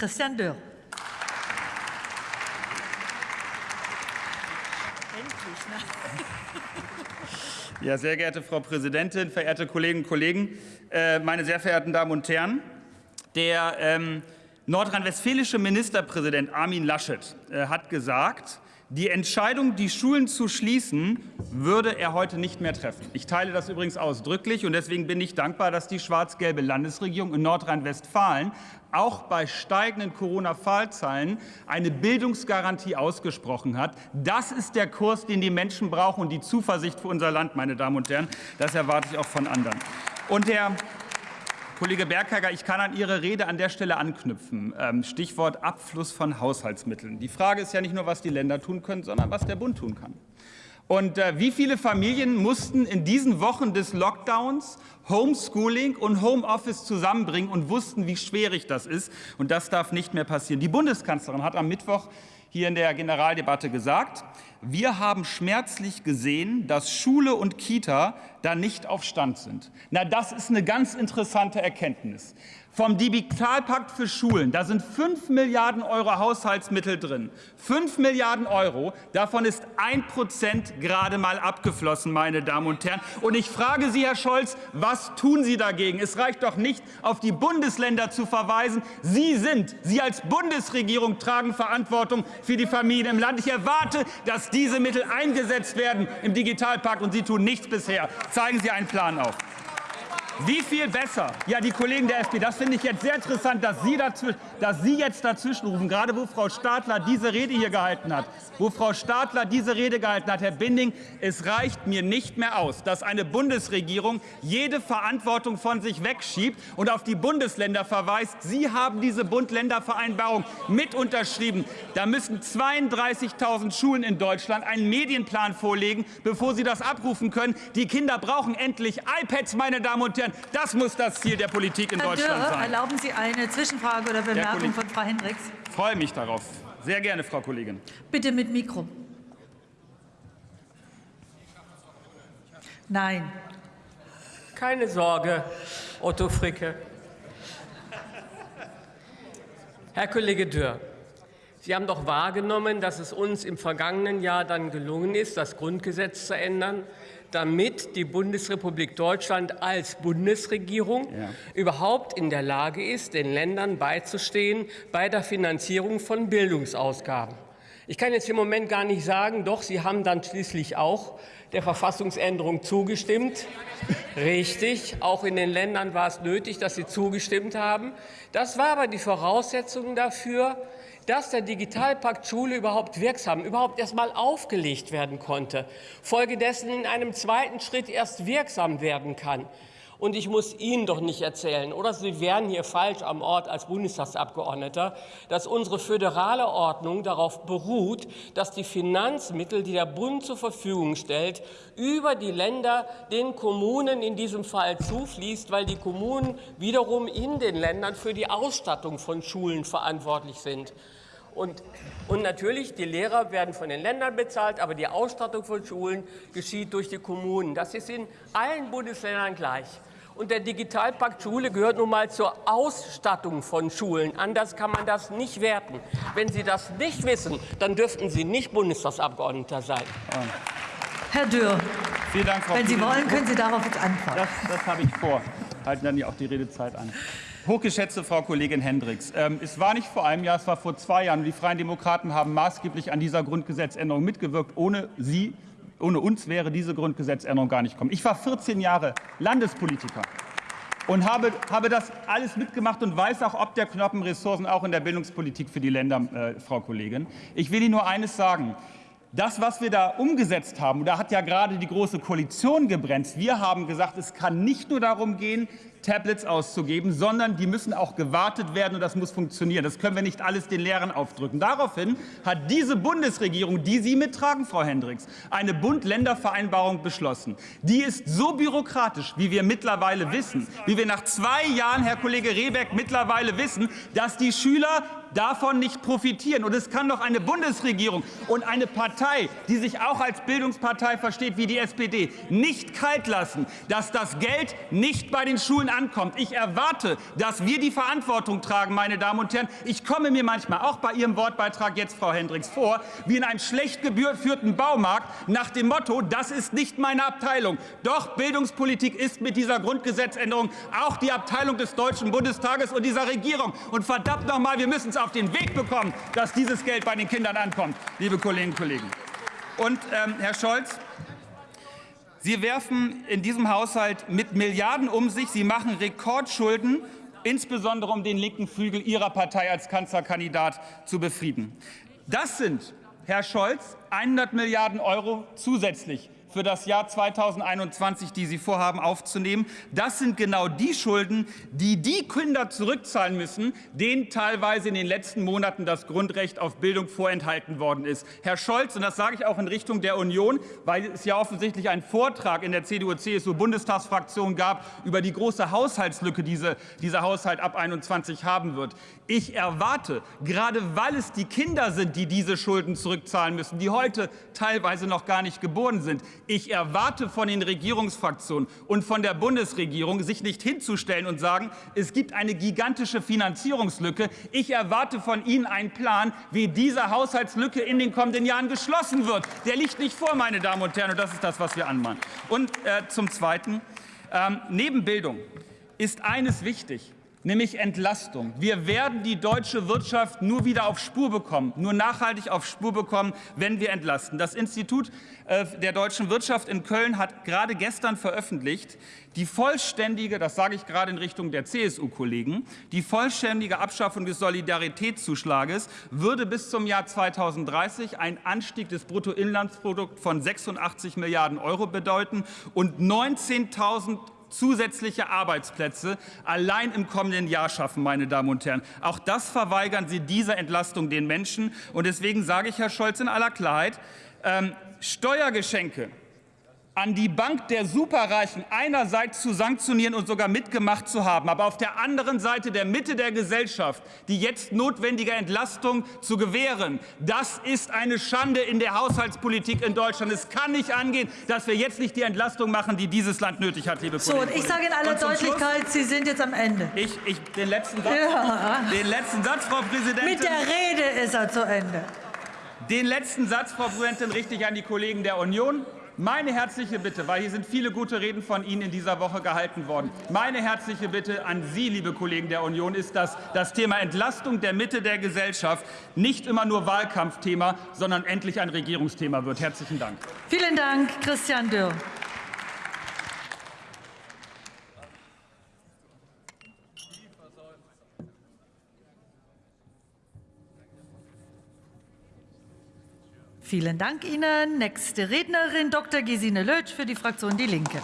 Christian Dörr. Ja, sehr geehrte Frau Präsidentin, verehrte Kolleginnen und Kollegen, äh, meine sehr verehrten Damen und Herren! Der ähm, nordrhein-westfälische Ministerpräsident Armin Laschet äh, hat gesagt, die Entscheidung, die Schulen zu schließen, würde er heute nicht mehr treffen. Ich teile das übrigens ausdrücklich, und deswegen bin ich dankbar, dass die schwarz-gelbe Landesregierung in Nordrhein-Westfalen auch bei steigenden Corona-Fallzahlen eine Bildungsgarantie ausgesprochen hat. Das ist der Kurs, den die Menschen brauchen und die Zuversicht für unser Land, meine Damen und Herren. Das erwarte ich auch von anderen. Und der Kollege Berghager, ich kann an Ihre Rede an der Stelle anknüpfen. Ähm, Stichwort Abfluss von Haushaltsmitteln. Die Frage ist ja nicht nur, was die Länder tun können, sondern was der Bund tun kann. Und äh, wie viele Familien mussten in diesen Wochen des Lockdowns Homeschooling und Homeoffice zusammenbringen und wussten, wie schwierig das ist? Und das darf nicht mehr passieren. Die Bundeskanzlerin hat am Mittwoch hier in der Generaldebatte gesagt, wir haben schmerzlich gesehen, dass Schule und Kita da nicht auf Stand sind. Na, das ist eine ganz interessante Erkenntnis vom Digitalpakt für Schulen. Da sind 5 Milliarden Euro Haushaltsmittel drin. 5 Milliarden Euro, davon ist ein Prozent gerade mal abgeflossen, meine Damen und Herren. Und ich frage Sie, Herr Scholz, was tun Sie dagegen? Es reicht doch nicht, auf die Bundesländer zu verweisen. Sie sind, Sie als Bundesregierung tragen Verantwortung für die Familien im Land. Ich erwarte, dass diese Mittel eingesetzt werden im Digitalpakt, und Sie tun nichts bisher. Zeigen Sie einen Plan auf. Wie viel besser? Ja, die Kollegen der FDP, das finde ich jetzt sehr interessant, dass Sie, dass Sie jetzt dazwischenrufen, gerade wo Frau Stadler diese Rede hier gehalten hat. Wo Frau Stadler diese Rede gehalten hat, Herr Binding, es reicht mir nicht mehr aus, dass eine Bundesregierung jede Verantwortung von sich wegschiebt und auf die Bundesländer verweist. Sie haben diese Bund-Länder-Vereinbarung mit unterschrieben. Da müssen 32.000 Schulen in Deutschland einen Medienplan vorlegen, bevor sie das abrufen können. Die Kinder brauchen endlich iPads, meine Damen und Herren. Das muss das Ziel der Politik in Herr Deutschland Dürr, sein. erlauben Sie eine Zwischenfrage oder Bemerkung von Frau Hendricks? Ich freue mich darauf. Sehr gerne, Frau Kollegin. Bitte mit Mikro. Nein. Keine Sorge, Otto Fricke. Herr Kollege Dürr, Sie haben doch wahrgenommen, dass es uns im vergangenen Jahr dann gelungen ist, das Grundgesetz zu ändern, damit die Bundesrepublik Deutschland als Bundesregierung ja. überhaupt in der Lage ist, den Ländern beizustehen bei der Finanzierung von Bildungsausgaben. Ich kann jetzt im Moment gar nicht sagen, doch, Sie haben dann schließlich auch der Verfassungsänderung zugestimmt. Richtig, auch in den Ländern war es nötig, dass Sie zugestimmt haben. Das war aber die Voraussetzung dafür, dass der Digitalpakt Schule überhaupt wirksam, überhaupt erst mal aufgelegt werden konnte, folgedessen in einem zweiten Schritt erst wirksam werden kann. Und ich muss Ihnen doch nicht erzählen, oder Sie wären hier falsch am Ort als Bundestagsabgeordneter, dass unsere föderale Ordnung darauf beruht, dass die Finanzmittel, die der Bund zur Verfügung stellt, über die Länder den Kommunen in diesem Fall zufließt, weil die Kommunen wiederum in den Ländern für die Ausstattung von Schulen verantwortlich sind. Und, und, natürlich, die Lehrer werden von den Ländern bezahlt, aber die Ausstattung von Schulen geschieht durch die Kommunen. Das ist in allen Bundesländern gleich. Und der Digitalpakt Schule gehört nun mal zur Ausstattung von Schulen. Anders kann man das nicht werten. Wenn Sie das nicht wissen, dann dürften Sie nicht Bundestagsabgeordneter sein. Herr Dürr, Vielen Dank, Frau wenn Sie wollen, können Sie darauf jetzt antworten. Das, das habe ich vor. Halten dann ja auch die Redezeit an. Hochgeschätzte Frau Kollegin Hendricks, ähm, es war nicht vor einem Jahr, es war vor zwei Jahren. Die Freien Demokraten haben maßgeblich an dieser Grundgesetzänderung mitgewirkt. Ohne Sie ohne uns wäre diese Grundgesetzänderung gar nicht gekommen. Ich war 14 Jahre Landespolitiker und habe, habe das alles mitgemacht und weiß auch ob der knappen Ressourcen auch in der Bildungspolitik für die Länder, äh, Frau Kollegin. Ich will Ihnen nur eines sagen. Das, was wir da umgesetzt haben, da hat ja gerade die Große Koalition gebremst. Wir haben gesagt, es kann nicht nur darum gehen, Tablets auszugeben, sondern die müssen auch gewartet werden und das muss funktionieren. Das können wir nicht alles den Lehrern aufdrücken. Daraufhin hat diese Bundesregierung, die Sie mittragen, Frau Hendricks, eine Bund-Länder-Vereinbarung beschlossen. Die ist so bürokratisch, wie wir mittlerweile wissen, wie wir nach zwei Jahren, Herr Kollege Rehbeck, mittlerweile wissen, dass die Schüler davon nicht profitieren. Und es kann doch eine Bundesregierung und eine Partei, die sich auch als Bildungspartei versteht wie die SPD, nicht kalt lassen, dass das Geld nicht bei den Schulen ankommt. Ich erwarte, dass wir die Verantwortung tragen, meine Damen und Herren. Ich komme mir manchmal auch bei Ihrem Wortbeitrag jetzt, Frau Hendricks, vor, wie in einem schlecht geführten Baumarkt nach dem Motto, das ist nicht meine Abteilung. Doch Bildungspolitik ist mit dieser Grundgesetzänderung auch die Abteilung des Deutschen Bundestages und dieser Regierung. Und verdammt noch mal, wir müssen es auf den Weg bekommen, dass dieses Geld bei den Kindern ankommt, liebe Kolleginnen und Kollegen. Und ähm, Herr Scholz, Sie werfen in diesem Haushalt mit Milliarden um sich. Sie machen Rekordschulden, insbesondere um den linken Flügel Ihrer Partei als Kanzlerkandidat zu befrieden. Das sind, Herr Scholz, 100 Milliarden Euro zusätzlich für das Jahr 2021, die Sie vorhaben aufzunehmen. Das sind genau die Schulden, die die Kinder zurückzahlen müssen, denen teilweise in den letzten Monaten das Grundrecht auf Bildung vorenthalten worden ist. Herr Scholz, und das sage ich auch in Richtung der Union, weil es ja offensichtlich einen Vortrag in der CDU-CSU-Bundestagsfraktion gab über die große Haushaltslücke, die diese, dieser Haushalt ab 21 haben wird. Ich erwarte, gerade weil es die Kinder sind, die diese Schulden zurückzahlen müssen, die heute teilweise noch gar nicht geboren sind, ich erwarte von den Regierungsfraktionen und von der Bundesregierung, sich nicht hinzustellen und sagen, es gibt eine gigantische Finanzierungslücke. Ich erwarte von Ihnen einen Plan, wie diese Haushaltslücke in den kommenden Jahren geschlossen wird. Der liegt nicht vor, meine Damen und Herren, und das ist das, was wir anmahnen. Und äh, zum Zweiten, ähm, neben Bildung ist eines wichtig nämlich Entlastung. Wir werden die deutsche Wirtschaft nur wieder auf Spur bekommen, nur nachhaltig auf Spur bekommen, wenn wir entlasten. Das Institut äh, der deutschen Wirtschaft in Köln hat gerade gestern veröffentlicht, die vollständige, das sage ich gerade in Richtung der CSU-Kollegen, die vollständige Abschaffung des Solidaritätszuschlages würde bis zum Jahr 2030 einen Anstieg des Bruttoinlandsprodukts von 86 Milliarden Euro bedeuten und 19.000 zusätzliche Arbeitsplätze allein im kommenden Jahr schaffen, meine Damen und Herren. Auch das verweigern Sie dieser Entlastung den Menschen. Und deswegen sage ich, Herr Scholz, in aller Klarheit, ähm, Steuergeschenke an die Bank der Superreichen einerseits zu sanktionieren und sogar mitgemacht zu haben, aber auf der anderen Seite der Mitte der Gesellschaft die jetzt notwendige Entlastung zu gewähren, das ist eine Schande in der Haushaltspolitik in Deutschland. Es kann nicht angehen, dass wir jetzt nicht die Entlastung machen, die dieses Land nötig hat, liebe So, Kolleginnen und ich sage in aller Deutlichkeit, Schluss, Sie sind jetzt am Ende. Ich, ich, den, letzten Satz, ja. den letzten Satz, Frau Präsidentin. Mit der Rede ist er zu Ende. Den letzten Satz, Frau Präsidentin, richte ich an die Kollegen der Union. Meine herzliche Bitte, weil hier sind viele gute Reden von Ihnen in dieser Woche gehalten worden, meine herzliche Bitte an Sie, liebe Kollegen der Union, ist, dass das Thema Entlastung der Mitte der Gesellschaft nicht immer nur Wahlkampfthema, sondern endlich ein Regierungsthema wird. Herzlichen Dank. Vielen Dank, Christian Dürr. Vielen Dank Ihnen. Nächste Rednerin Dr. Gesine Lötsch für die Fraktion Die Linke.